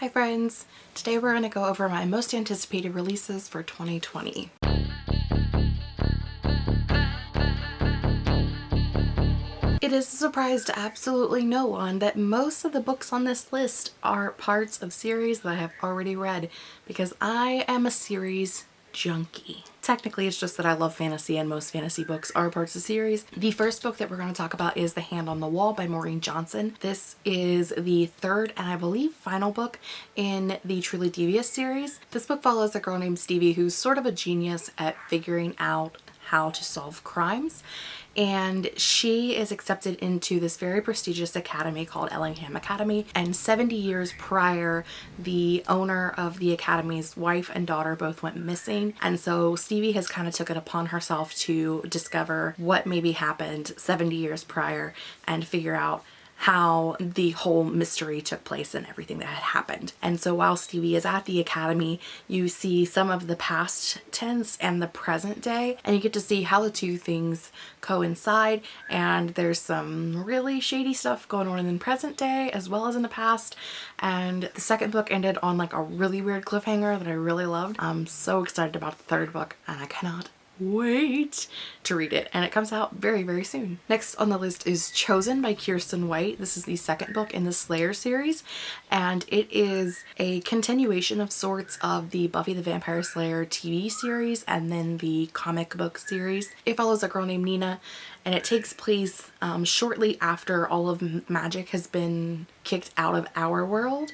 Hi friends! Today we're going to go over my most anticipated releases for 2020. It is a surprise to absolutely no one that most of the books on this list are parts of series that I have already read because I am a series junkie. Technically, it's just that I love fantasy and most fantasy books are parts of the series. The first book that we're going to talk about is The Hand on the Wall by Maureen Johnson. This is the third and I believe final book in the Truly Devious series. This book follows a girl named Stevie who's sort of a genius at figuring out how to solve crimes and she is accepted into this very prestigious academy called Ellingham Academy. And 70 years prior the owner of the academy's wife and daughter both went missing. And so Stevie has kind of took it upon herself to discover what maybe happened 70 years prior and figure out how the whole mystery took place and everything that had happened. And so while Stevie is at the academy, you see some of the past tense and the present day, and you get to see how the two things coincide. And there's some really shady stuff going on in the present day as well as in the past. And the second book ended on like a really weird cliffhanger that I really loved. I'm so excited about the third book and I cannot wait to read it and it comes out very very soon. Next on the list is Chosen by Kiersten White. This is the second book in the Slayer series and it is a continuation of sorts of the Buffy the Vampire Slayer TV series and then the comic book series. It follows a girl named Nina and it takes place um, shortly after all of magic has been kicked out of our world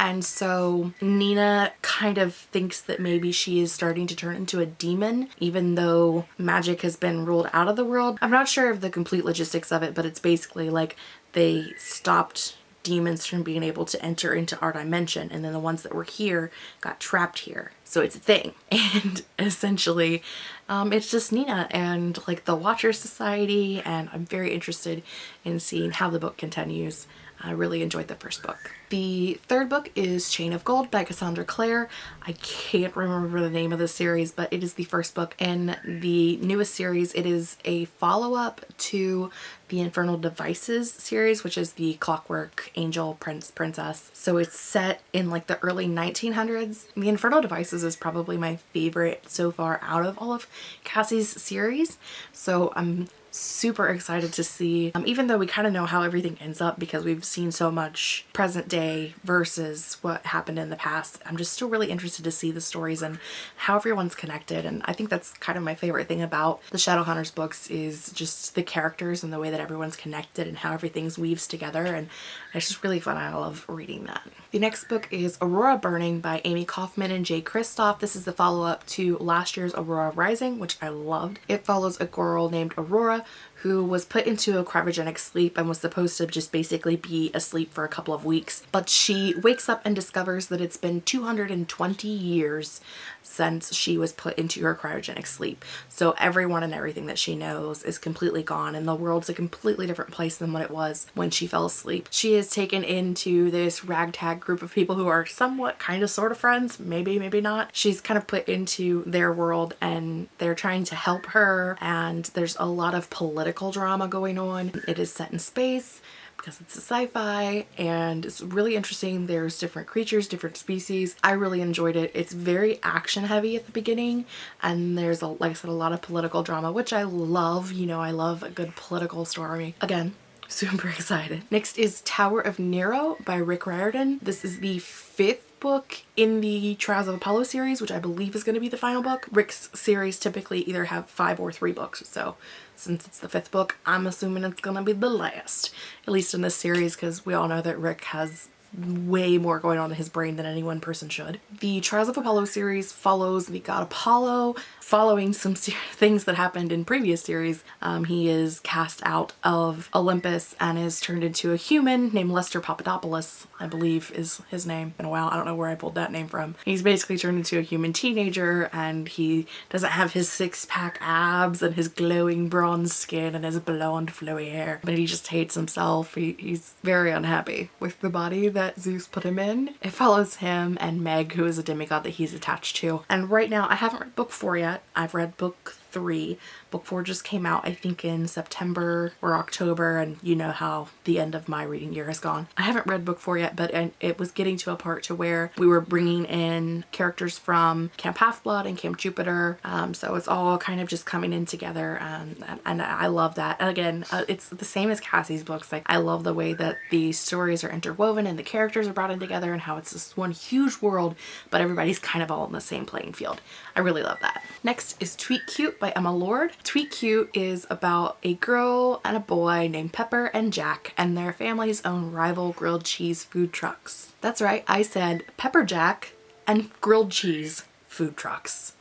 and so Nina kind of thinks that maybe she is starting to turn into a demon even though magic has been ruled out of the world. I'm not sure of the complete logistics of it but it's basically like they stopped demons from being able to enter into our dimension and then the ones that were here got trapped here so it's a thing and essentially um, it's just Nina and like the Watcher Society and I'm very interested in seeing how the book continues I really enjoyed the first book. The third book is Chain of Gold by Cassandra Clare. I can't remember the name of the series, but it is the first book in the newest series. It is a follow-up to the Infernal Devices series, which is the Clockwork Angel Prince Princess. So it's set in like the early 1900s. The Infernal Devices is probably my favorite so far out of all of Cassie's series. So I'm super excited to see um, even though we kind of know how everything ends up because we've seen so much present day versus what happened in the past I'm just still really interested to see the stories and how everyone's connected and I think that's kind of my favorite thing about the Shadowhunters books is just the characters and the way that everyone's connected and how everything's weaves together and it's just really fun I love reading that. The next book is Aurora Burning by Amie Kaufman and Jay Kristoff. This is the follow-up to last year's Aurora Rising which I loved. It follows a girl named Aurora who was put into a cryogenic sleep and was supposed to just basically be asleep for a couple of weeks. But she wakes up and discovers that it's been 220 years since she was put into her cryogenic sleep. So everyone and everything that she knows is completely gone and the world's a completely different place than what it was when she fell asleep. She is taken into this ragtag group of people who are somewhat kind of sort of friends, maybe, maybe not. She's kind of put into their world and they're trying to help her and there's a lot of political drama going on. It is set in space because it's a sci-fi and it's really interesting. There's different creatures, different species. I really enjoyed it. It's very action heavy at the beginning and there's a, like I said, a lot of political drama, which I love. You know, I love a good political story. Again, super excited. Next is Tower of Nero by Rick Riordan. This is the fifth book in the Trials of Apollo series, which I believe is going to be the final book. Rick's series typically either have five or three books, so since it's the fifth book, I'm assuming it's going to be the last, at least in this series, because we all know that Rick has way more going on in his brain than any one person should. The Trials of Apollo series follows the god Apollo following some things that happened in previous series. Um, he is cast out of Olympus and is turned into a human named Lester Papadopoulos, I believe is his name. Been a while, I don't know where I pulled that name from. He's basically turned into a human teenager and he doesn't have his six pack abs and his glowing bronze skin and his blonde flowy hair, but he just hates himself. He, he's very unhappy with the body that that Zeus put him in. It follows him and Meg, who is a demigod that he's attached to. And right now, I haven't read book four yet. I've read book three. Book four just came out I think in September or October and you know how the end of my reading year has gone. I haven't read book four yet but it was getting to a part to where we were bringing in characters from Camp Half-Blood and Camp Jupiter um, so it's all kind of just coming in together um, and, and, I love that. And again uh, it's the same as Cassie's books like I love the way that the stories are interwoven and the characters are brought in together and how it's this one huge world but everybody's kind of all in the same playing field. I really love that. Next is Tweet Cute by Emma Lord. Tweet Cute is about a girl and a boy named Pepper and Jack and their families own rival grilled cheese food trucks. That's right, I said Pepper Jack and grilled cheese food trucks.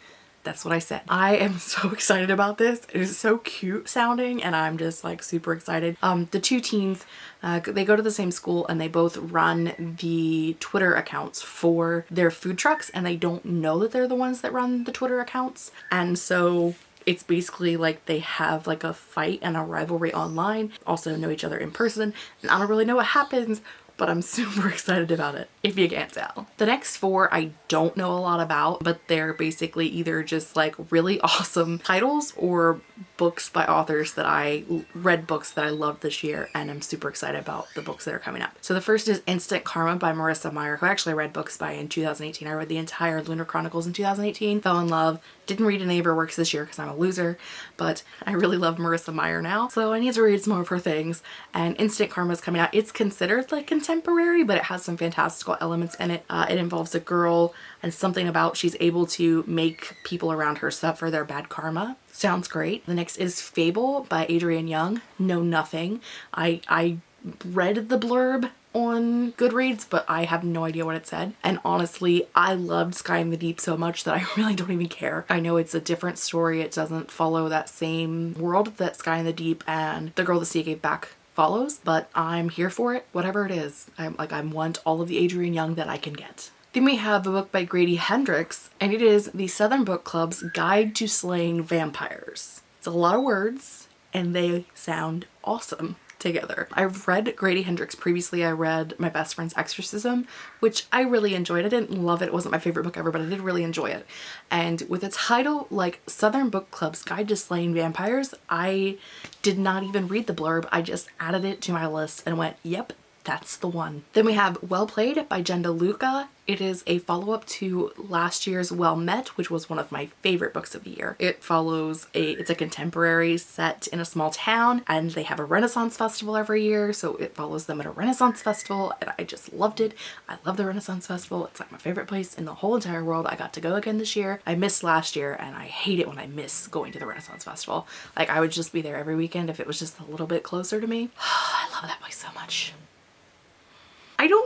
That's what I said. I am so excited about this. It is so cute sounding and I'm just like super excited. Um, the two teens, uh, they go to the same school and they both run the Twitter accounts for their food trucks and they don't know that they're the ones that run the Twitter accounts. And so it's basically like they have like a fight and a rivalry online, also know each other in person, and I don't really know what happens, but I'm super excited about it, if you can't tell. The next four I don't know a lot about, but they're basically either just like really awesome titles or books by authors that I read books that I loved this year and I'm super excited about the books that are coming up. So the first is Instant Karma by Marissa Meyer, who I actually read books by in 2018. I read the entire Lunar Chronicles in 2018, fell in love, didn't read any of her works this year because I'm a loser, but I really love Marissa Meyer now. So I need to read some more of her things and Instant Karma is coming out. It's considered like contemporary, but it has some fantastical elements in it. Uh, it involves a girl and something about she's able to make people around her suffer their bad karma. Sounds great. The next is Fable by Adrienne Young. Know nothing. I, I read the blurb on Goodreads, but I have no idea what it said. And honestly, I loved Sky in the Deep so much that I really don't even care. I know it's a different story. It doesn't follow that same world that Sky in the Deep and The Girl the Sea Gave Back follows, but I'm here for it, whatever it is. I'm like, I want all of the Adrienne Young that I can get. Then we have a book by Grady Hendrix, and it is the Southern Book Club's Guide to Slaying Vampires. It's a lot of words, and they sound awesome together. I've read Grady Hendrix previously. I read My Best Friend's Exorcism, which I really enjoyed. I didn't love it. It wasn't my favorite book ever, but I did really enjoy it. And with a title like Southern Book Club's Guide to Slaying Vampires, I did not even read the blurb. I just added it to my list and went, yep, that's the one. Then we have Well Played by Jen DeLuca. It is a follow-up to last year's Well Met, which was one of my favorite books of the year. It follows a, it's a contemporary set in a small town and they have a Renaissance festival every year. So it follows them at a Renaissance festival and I just loved it. I love the Renaissance festival. It's like my favorite place in the whole entire world. I got to go again this year. I missed last year and I hate it when I miss going to the Renaissance festival. Like I would just be there every weekend if it was just a little bit closer to me. I love that place so much.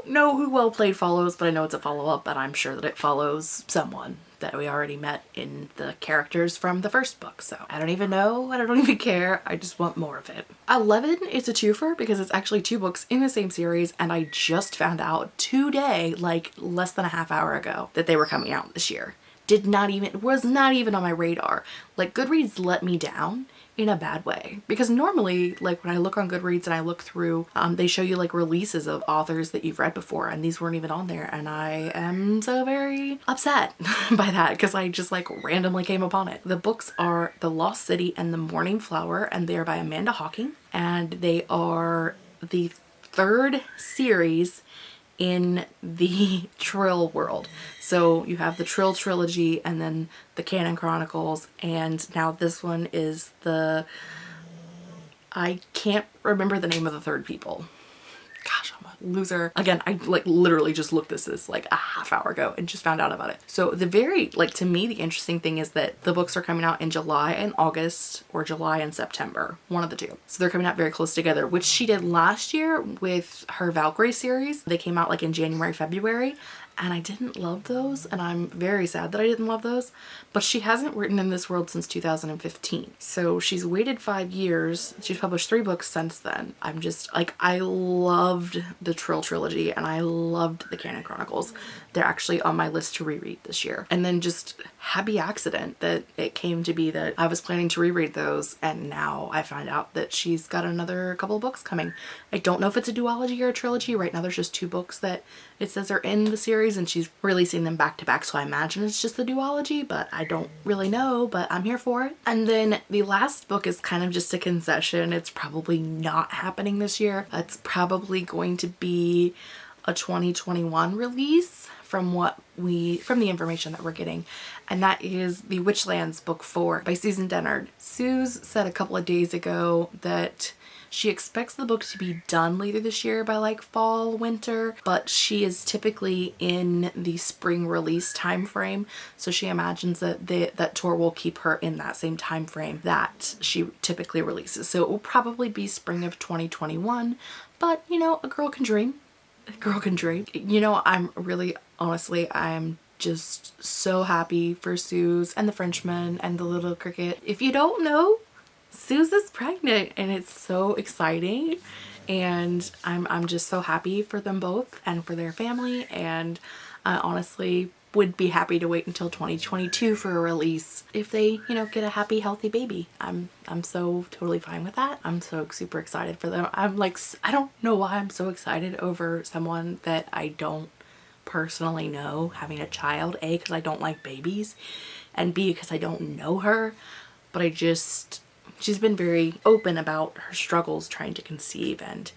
Know who Well Played follows, but I know it's a follow-up, but I'm sure that it follows someone that we already met in the characters from the first book. So I don't even know I don't even care. I just want more of it. 11 is a twofer because it's actually two books in the same series and I just found out today, like less than a half hour ago, that they were coming out this year. Did not even, was not even on my radar. Like Goodreads let me down in a bad way because normally like when I look on Goodreads and I look through um, they show you like releases of authors that you've read before and these weren't even on there and I am so very upset by that because I just like randomly came upon it. The books are The Lost City and The Morning Flower and they are by Amanda Hocking and they are the third series in the Trylle world. So you have the Trylle trilogy and then the Kanin Chronicles and now this one is the I can't remember the name of the third people loser. Again, I like literally just looked this is like a half hour ago and just found out about it. So the very, like to me, the interesting thing is that the books are coming out in July and August or July and September, one of the two. So they're coming out very close together, which she did last year with her Valkyrie series. They came out like in January, February and I didn't love those and I'm very sad that I didn't love those but she hasn't written in this world since 2015 so she's waited five years she's published three books since then I'm just like I loved the Trylle trilogy and I loved the Kanin Chronicles. They're actually on my list to reread this year. And then just happy accident that it came to be that I was planning to reread those and now I find out that she's got another couple books coming. I don't know if it's a duology or a trilogy. Right now there's just two books that it says are in the series and she's releasing them back to back so I imagine it's just the duology but I don't really know but I'm here for it. And then the last book is kind of just a concession. It's probably not happening this year. It's probably going to be a 2021 release from what we from the information that we're getting and that is the Witchlands book 4 by Susan Dennard. Suze said a couple of days ago that she expects the book to be done later this year by like fall, winter, but she is typically in the spring release time frame. So she imagines that the, that tour will keep her in that same time frame that she typically releases. So it will probably be spring of 2021, but you know, a girl can dream. A girl can dream. You know, I'm really, honestly, I'm just so happy for Suze and the Frenchman and the little cricket. If you don't know, Suze is pregnant and it's so exciting. And I'm, I'm just so happy for them both and for their family. And I honestly would be happy to wait until 2022 for a release if they you know get a happy healthy baby. I'm I'm so totally fine with that. I'm so super excited for them. I'm like I don't know why I'm so excited over someone that I don't personally know having a child a because I don't like babies and b because I don't know her but I just she's been very open about her struggles trying to conceive and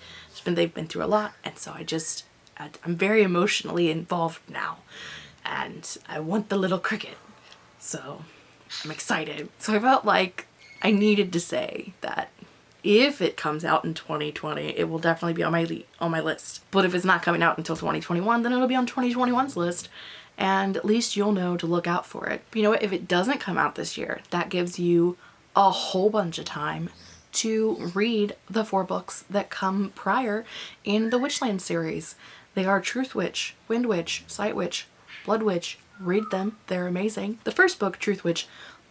been, they've been through a lot and so I just I'm very emotionally involved now and I want the little cricket. So I'm excited. So I felt like I needed to say that if it comes out in 2020 it will definitely be on my on my list but if it's not coming out until 2021 then it'll be on 2021's list and at least you'll know to look out for it. But you know what, if it doesn't come out this year, that gives you a whole bunch of time to read the four books that come prior in the Witchland series. They are Truthwitch, Wind Witch, Sightwitch, Blood Witch. Read them, they're amazing. The first book, Truthwitch,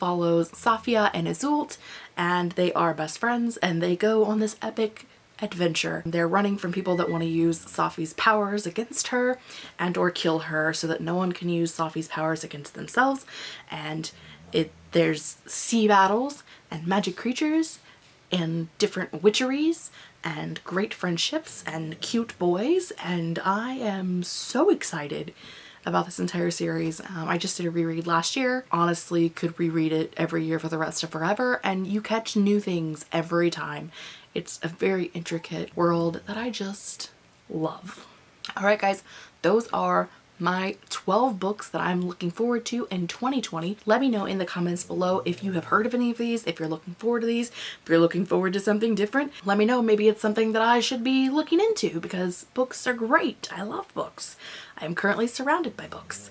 follows Safiya and Iseult and they are best friends and they go on this epic adventure. They're running from people that want to use Safi's powers against her and or kill her so that no one can use Safi's powers against themselves and it there's sea battles and magic creatures and different witcheries and great friendships and cute boys and I am so excited about this entire series. Um, I just did a reread last year. Honestly, could reread it every year for the rest of forever and you catch new things every time. It's a very intricate world that I just love. Alright guys, those are my 12 books that I'm looking forward to in 2020. Let me know in the comments below if you have heard of any of these, if you're looking forward to these, if you're looking forward to something different. Let me know maybe it's something that I should be looking into because books are great. I love books. I am currently surrounded by books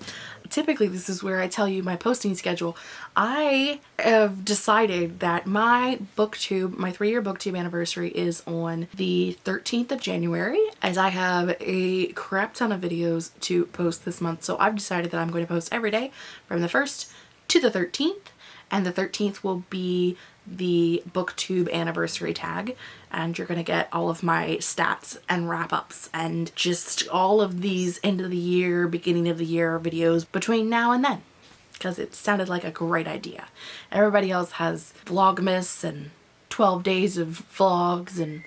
typically this is where I tell you my posting schedule. I have decided that my booktube, my three-year booktube anniversary is on the 13th of January as I have a crap ton of videos to post this month. So I've decided that I'm going to post every day from the 1st to the 13th and the 13th will be the booktube anniversary tag and you're gonna get all of my stats and wrap-ups and just all of these end of the year beginning of the year videos between now and then because it sounded like a great idea. Everybody else has vlogmas and 12 days of vlogs and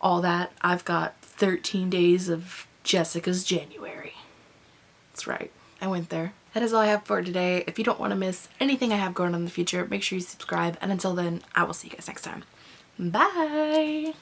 all that. I've got 13 days of Jessica's January. That's right I went there that is all I have for today. If you don't want to miss anything I have going on in the future, make sure you subscribe. And until then, I will see you guys next time. Bye!